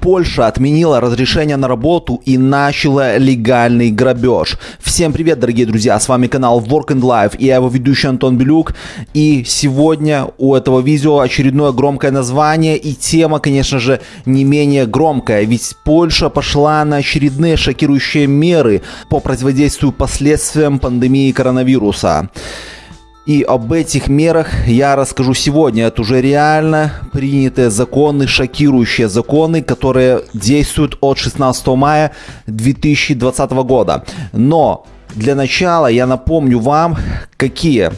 Польша отменила разрешение на работу и начала легальный грабеж. Всем привет, дорогие друзья, с вами канал Work and Life и я его ведущий Антон Белюк. И сегодня у этого видео очередное громкое название и тема, конечно же, не менее громкая. Ведь Польша пошла на очередные шокирующие меры по противодействию последствиям пандемии коронавируса. И об этих мерах я расскажу сегодня. Это уже реально принятые законы, шокирующие законы, которые действуют от 16 мая 2020 года. Но для начала я напомню вам, какие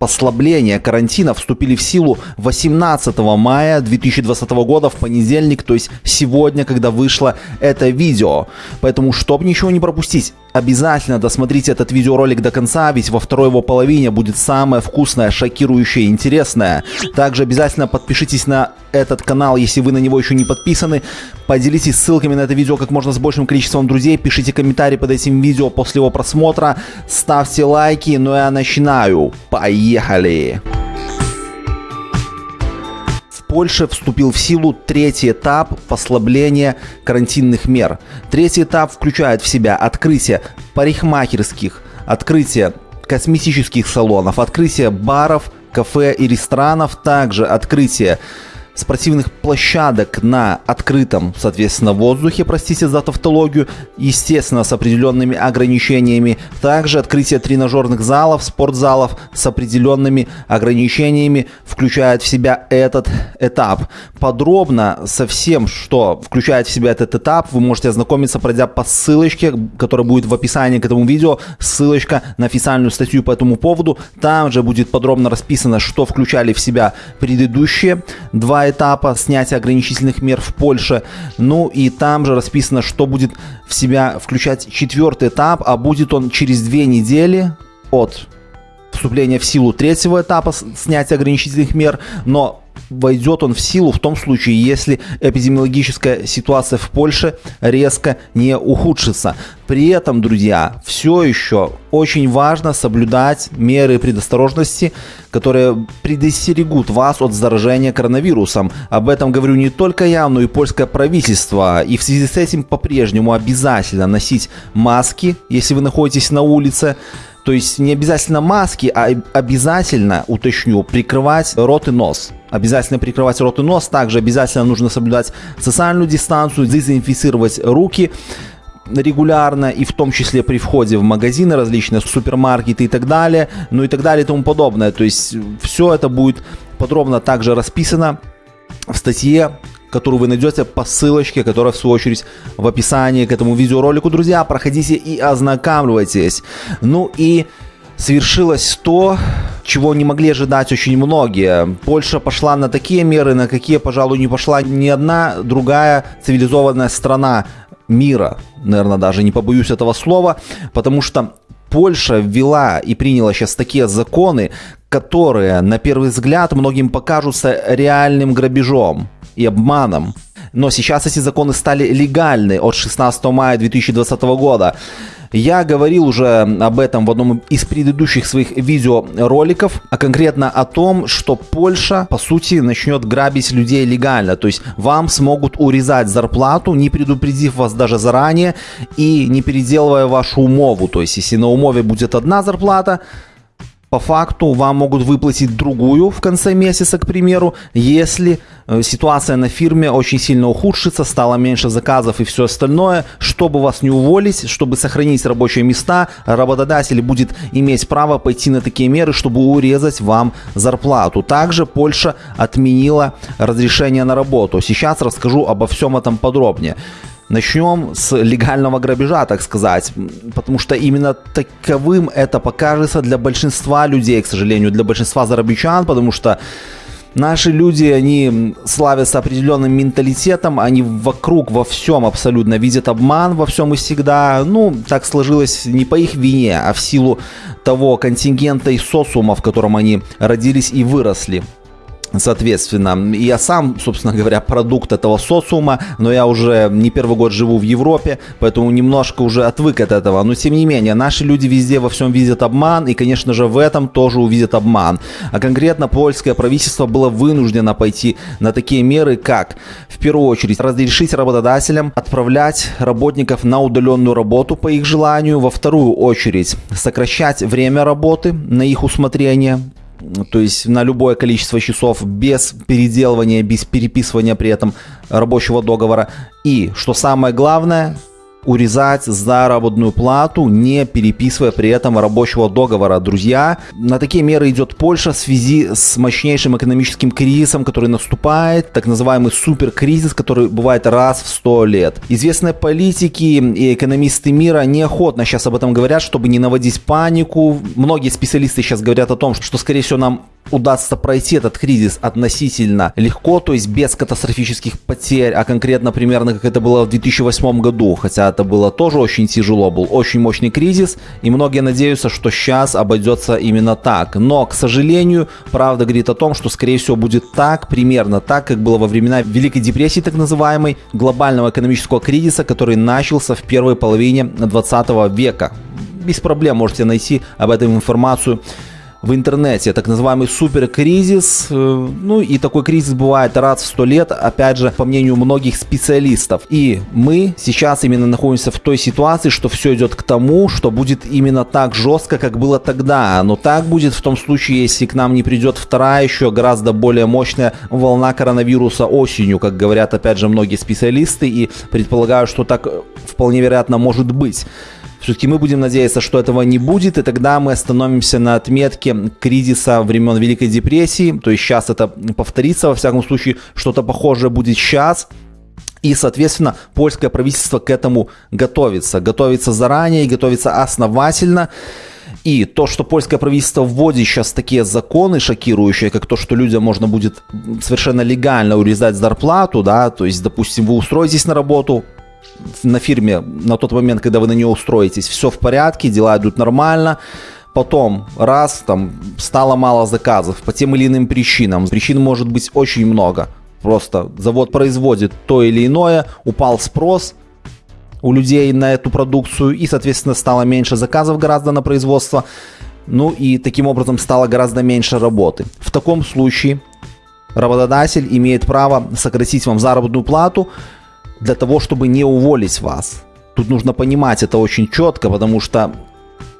послабления карантина вступили в силу 18 мая 2020 года в понедельник, то есть сегодня, когда вышло это видео. Поэтому, чтобы ничего не пропустить, Обязательно досмотрите этот видеоролик до конца, ведь во второй его половине будет самое вкусное, шокирующее, интересное. Также обязательно подпишитесь на этот канал, если вы на него еще не подписаны. Поделитесь ссылками на это видео как можно с большим количеством друзей. Пишите комментарии под этим видео после его просмотра. Ставьте лайки, ну я начинаю. Поехали! Польше вступил в силу третий этап послабления карантинных мер. Третий этап включает в себя открытие парикмахерских, открытие косметических салонов, открытие баров, кафе и ресторанов, также открытие спортивных площадок на открытом, соответственно, воздухе, простите за тавтологию, естественно, с определенными ограничениями. Также открытие тренажерных залов, спортзалов с определенными ограничениями включает в себя этот этап. Подробно со всем, что включает в себя этот этап, вы можете ознакомиться, пройдя по ссылочке, которая будет в описании к этому видео, ссылочка на официальную статью по этому поводу. Там же будет подробно расписано, что включали в себя предыдущие два этапа снятия ограничительных мер в Польше. Ну и там же расписано, что будет в себя включать четвертый этап, а будет он через две недели от вступления в силу третьего этапа снятия ограничительных мер, но войдет он в силу в том случае, если эпидемиологическая ситуация в Польше резко не ухудшится. При этом, друзья, все еще очень важно соблюдать меры предосторожности, которые предостерегут вас от заражения коронавирусом. Об этом говорю не только я, но и польское правительство. И в связи с этим по-прежнему обязательно носить маски, если вы находитесь на улице. То есть не обязательно маски, а обязательно, уточню, прикрывать рот и нос. Обязательно прикрывать рот и нос. Также обязательно нужно соблюдать социальную дистанцию, дезинфицировать руки регулярно и в том числе при входе в магазины различные, супермаркеты и так далее, ну и так далее и тому подобное. То есть все это будет подробно также расписано в статье, которую вы найдете по ссылочке, которая в свою очередь в описании к этому видеоролику. Друзья, проходите и ознакомьтесь. Ну и свершилось то, чего не могли ожидать очень многие. Польша пошла на такие меры, на какие, пожалуй, не пошла ни одна другая цивилизованная страна мира, наверное, даже не побоюсь этого слова, потому что Польша ввела и приняла сейчас такие законы, которые, на первый взгляд, многим покажутся реальным грабежом и обманом. Но сейчас эти законы стали легальны от 16 мая 2020 года. Я говорил уже об этом в одном из предыдущих своих видеороликов, а конкретно о том, что Польша, по сути, начнет грабить людей легально. То есть вам смогут урезать зарплату, не предупредив вас даже заранее и не переделывая вашу умову. То есть если на умове будет одна зарплата, по факту вам могут выплатить другую в конце месяца, к примеру, если э, ситуация на фирме очень сильно ухудшится, стало меньше заказов и все остальное. Чтобы вас не уволить, чтобы сохранить рабочие места, работодатель будет иметь право пойти на такие меры, чтобы урезать вам зарплату. Также Польша отменила разрешение на работу. Сейчас расскажу обо всем этом подробнее. Начнем с легального грабежа, так сказать, потому что именно таковым это покажется для большинства людей, к сожалению, для большинства зарабичан, потому что Наши люди, они славятся определенным менталитетом, они вокруг во всем абсолютно видят обман во всем и всегда. Ну, так сложилось не по их вине, а в силу того контингента и социума, в котором они родились и выросли. Соответственно. Я сам, собственно говоря, продукт этого социума, но я уже не первый год живу в Европе, поэтому немножко уже отвык от этого. Но тем не менее, наши люди везде во всем видят обман, и, конечно же, в этом тоже увидят обман. А конкретно польское правительство было вынуждено пойти на такие меры, как, в первую очередь, разрешить работодателям отправлять работников на удаленную работу по их желанию, во вторую очередь, сокращать время работы на их усмотрение, то есть на любое количество часов без переделывания, без переписывания при этом рабочего договора. И, что самое главное, урезать заработную плату, не переписывая при этом рабочего договора. Друзья, на такие меры идет Польша в связи с мощнейшим экономическим кризисом, который наступает, так называемый суперкризис, который бывает раз в 100 лет. Известные политики и экономисты мира неохотно сейчас об этом говорят, чтобы не наводить панику. Многие специалисты сейчас говорят о том, что, скорее всего, нам удастся пройти этот кризис относительно легко, то есть без катастрофических потерь, а конкретно примерно как это было в 2008 году, хотя это было тоже очень тяжело, был очень мощный кризис, и многие надеются, что сейчас обойдется именно так. Но, к сожалению, правда говорит о том, что, скорее всего, будет так, примерно так, как было во времена Великой депрессии, так называемой, глобального экономического кризиса, который начался в первой половине 20 века. Без проблем можете найти об этом информацию в интернете, так называемый суперкризис. Э, ну и такой кризис бывает раз в сто лет, опять же, по мнению многих специалистов. И мы сейчас именно находимся в той ситуации, что все идет к тому, что будет именно так жестко, как было тогда. Но так будет в том случае, если к нам не придет вторая, еще гораздо более мощная волна коронавируса осенью, как говорят опять же многие специалисты, и предполагаю, что так вполне вероятно может быть. Все-таки мы будем надеяться, что этого не будет, и тогда мы остановимся на отметке кризиса времен Великой депрессии. То есть сейчас это повторится, во всяком случае, что-то похожее будет сейчас. И, соответственно, польское правительство к этому готовится. Готовится заранее готовится основательно. И то, что польское правительство вводит сейчас такие законы шокирующие, как то, что людям можно будет совершенно легально урезать зарплату, да, то есть, допустим, вы устроитесь на работу, на фирме на тот момент, когда вы на нее устроитесь, все в порядке, дела идут нормально. Потом, раз, там, стало мало заказов по тем или иным причинам. Причин может быть очень много. Просто завод производит то или иное, упал спрос у людей на эту продукцию, и, соответственно, стало меньше заказов гораздо на производство. Ну и таким образом стало гораздо меньше работы. В таком случае работодатель имеет право сократить вам заработную плату, для того, чтобы не уволить вас. Тут нужно понимать это очень четко, потому что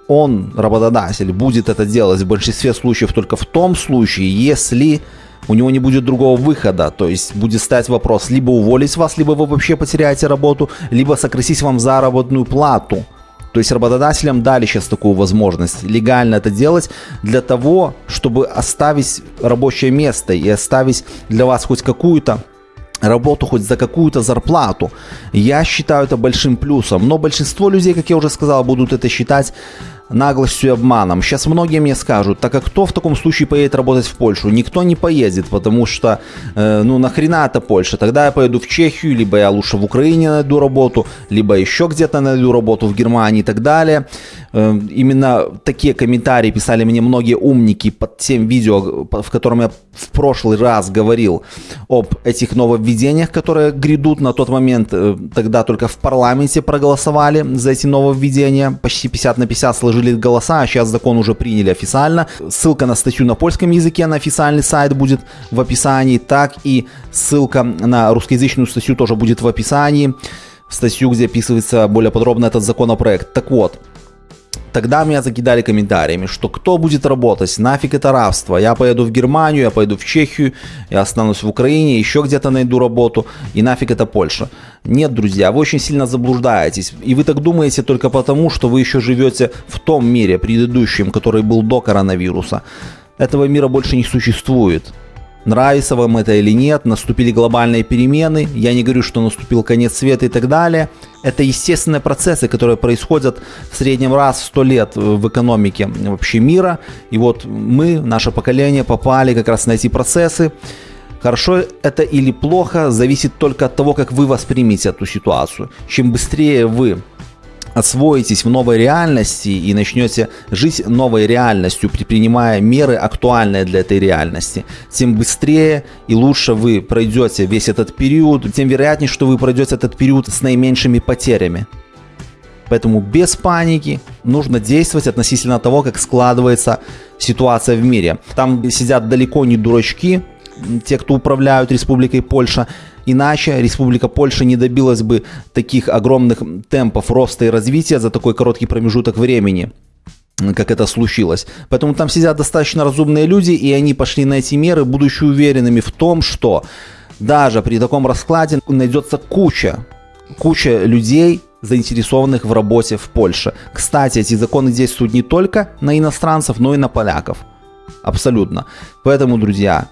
он, работодатель, будет это делать в большинстве случаев только в том случае, если у него не будет другого выхода. То есть будет стать вопрос либо уволить вас, либо вы вообще потеряете работу, либо сократить вам заработную плату. То есть работодателям дали сейчас такую возможность легально это делать для того, чтобы оставить рабочее место и оставить для вас хоть какую-то работу хоть за какую-то зарплату. Я считаю это большим плюсом. Но большинство людей, как я уже сказал, будут это считать наглостью и обманом. Сейчас многие мне скажут, так как кто в таком случае поедет работать в Польшу? Никто не поедет, потому что, э, ну нахрена это Польша? Тогда я поеду в Чехию, либо я лучше в Украине найду работу, либо еще где-то найду работу в Германии и так далее. Э, именно такие комментарии писали мне многие умники под тем видео, в котором я в прошлый раз говорил об этих нововведениях, которые грядут на тот момент. Э, тогда только в парламенте проголосовали за эти нововведения, почти 50 на 50 сложились сложили голоса, а сейчас закон уже приняли официально. Ссылка на статью на польском языке на официальный сайт будет в описании, так и ссылка на русскоязычную статью тоже будет в описании. Статью, где описывается более подробно этот законопроект. Так вот, Тогда меня закидали комментариями, что кто будет работать, нафиг это рабство, я поеду в Германию, я поеду в Чехию, я останусь в Украине, еще где-то найду работу, и нафиг это Польша. Нет, друзья, вы очень сильно заблуждаетесь, и вы так думаете только потому, что вы еще живете в том мире предыдущем, который был до коронавируса. Этого мира больше не существует. Нравится вам это или нет, наступили глобальные перемены, я не говорю, что наступил конец света и так далее. Это естественные процессы, которые происходят в среднем раз в 100 лет в экономике вообще мира. И вот мы, наше поколение, попали как раз на эти процессы. Хорошо это или плохо, зависит только от того, как вы воспримете эту ситуацию. Чем быстрее вы освоитесь в новой реальности и начнете жить новой реальностью, предпринимая меры, актуальные для этой реальности, тем быстрее и лучше вы пройдете весь этот период, тем вероятнее, что вы пройдете этот период с наименьшими потерями. Поэтому без паники нужно действовать относительно того, как складывается ситуация в мире. Там сидят далеко не дурачки, те, кто управляют Республикой Польша. Иначе Республика Польша не добилась бы таких огромных темпов роста и развития за такой короткий промежуток времени как это случилось. Поэтому там сидят достаточно разумные люди, и они пошли на эти меры, будучи уверенными в том, что даже при таком раскладе найдется куча, куча людей, заинтересованных в работе в Польше. Кстати, эти законы действуют не только на иностранцев, но и на поляков. Абсолютно. Поэтому, друзья,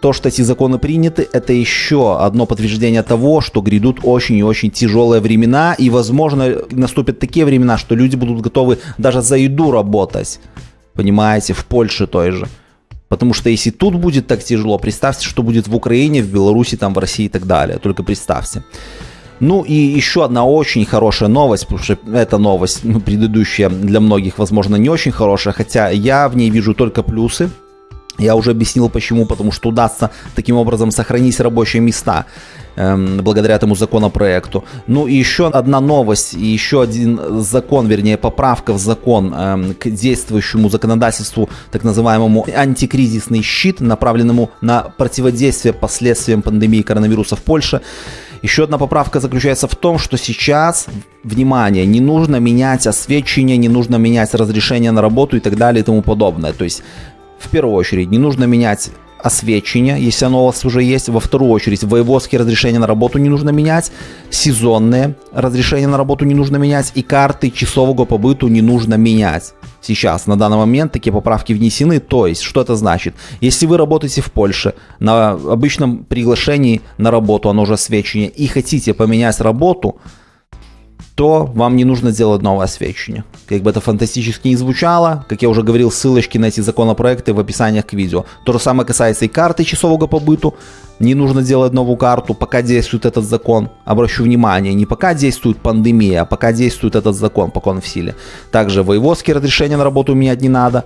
то, что эти законы приняты, это еще одно подтверждение того, что грядут очень и очень тяжелые времена, и, возможно, наступят такие времена, что люди будут готовы даже за еду работать, понимаете, в Польше той же. Потому что если тут будет так тяжело, представьте, что будет в Украине, в Беларуси, там, в России и так далее. Только представьте. Ну и еще одна очень хорошая новость, потому что эта новость, ну, предыдущая для многих, возможно, не очень хорошая, хотя я в ней вижу только плюсы. Я уже объяснил почему, потому что удастся таким образом сохранить рабочие места эм, благодаря этому законопроекту. Ну и еще одна новость, и еще один закон, вернее поправка в закон эм, к действующему законодательству, так называемому антикризисный щит, направленному на противодействие последствиям пандемии коронавируса в Польше. Еще одна поправка заключается в том, что сейчас, внимание, не нужно менять освещение, не нужно менять разрешение на работу и так далее и тому подобное. То есть в первую очередь, не нужно менять освещение, если оно у вас уже есть. Во вторую очередь, воеводские разрешения на работу не нужно менять, сезонные разрешения на работу не нужно менять и карты часового побыту не нужно менять. Сейчас, на данный момент, такие поправки внесены. То есть, что это значит? Если вы работаете в Польше на обычном приглашении на работу, оно уже освещение, и хотите поменять работу, то вам не нужно делать новое освещение. Как бы это фантастически не звучало, как я уже говорил, ссылочки на эти законопроекты в описаниях к видео. То же самое касается и карты часового побыту. Не нужно делать новую карту, пока действует этот закон. Обращу внимание, не пока действует пандемия, а пока действует этот закон, пока он в силе. Также воеводские разрешения на работу менять не надо.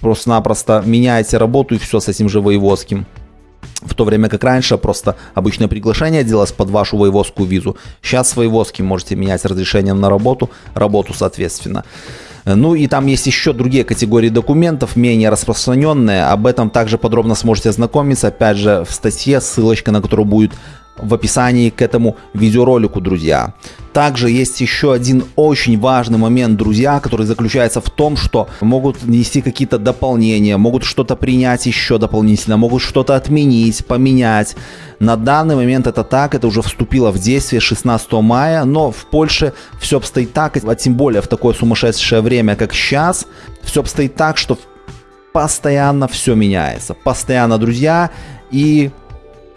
Просто-напросто меняете работу и все с этим же воеводским. В то время как раньше просто обычное приглашение делалось под вашу воеводскую визу. Сейчас с воеводским можете менять разрешение на работу, работу соответственно. Ну и там есть еще другие категории документов, менее распространенные. Об этом также подробно сможете ознакомиться, опять же, в статье, ссылочка на которую будет в описании к этому видеоролику, друзья. Также есть еще один очень важный момент, друзья, который заключается в том, что могут внести какие-то дополнения, могут что-то принять еще дополнительно, могут что-то отменить, поменять. На данный момент это так, это уже вступило в действие 16 мая, но в Польше все обстоит так, а тем более в такое сумасшедшее время, как сейчас, все обстоит так, что постоянно все меняется. Постоянно, друзья, и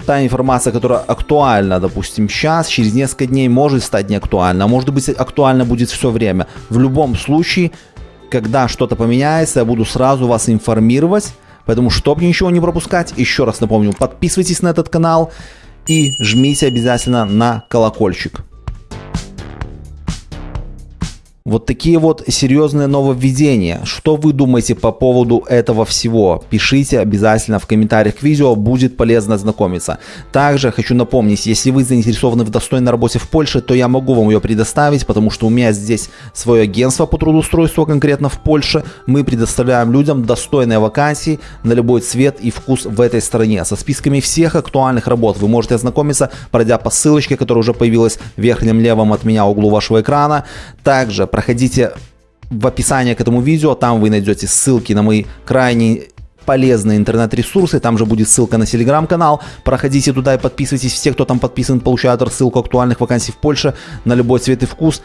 та информация, которая актуальна, допустим, сейчас, через несколько дней может стать неактуальна, а может быть актуальна будет все время. В любом случае, когда что-то поменяется, я буду сразу вас информировать, поэтому, чтобы ничего не пропускать, еще раз напомню, подписывайтесь на этот канал и жмите обязательно на колокольчик. Вот такие вот серьезные нововведения. Что вы думаете по поводу этого всего? Пишите обязательно в комментариях к видео, будет полезно знакомиться. Также хочу напомнить, если вы заинтересованы в достойной работе в Польше, то я могу вам ее предоставить, потому что у меня здесь свое агентство по трудоустройству конкретно в Польше. Мы предоставляем людям достойные вакансии на любой цвет и вкус в этой стране. Со списками всех актуальных работ вы можете ознакомиться, пройдя по ссылочке, которая уже появилась в верхнем левом от меня углу вашего экрана. Также проходите в описании к этому видео, там вы найдете ссылки на мои крайне полезные интернет-ресурсы, там же будет ссылка на телеграм-канал, проходите туда и подписывайтесь, все, кто там подписан, получают рассылку актуальных вакансий в Польше на любой цвет и вкус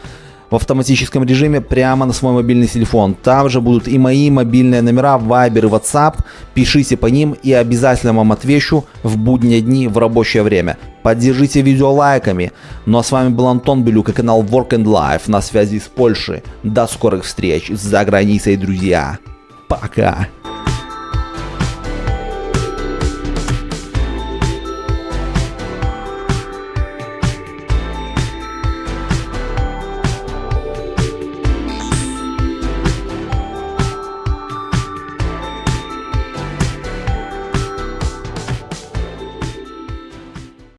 в автоматическом режиме прямо на свой мобильный телефон. Там же будут и мои мобильные номера, Viber и WhatsApp. Пишите по ним и обязательно вам отвечу в будние дни в рабочее время. Поддержите видео лайками. Ну а с вами был Антон Белюк и канал Work and Life на связи с Польшей. До скорых встреч за границей, друзья. Пока.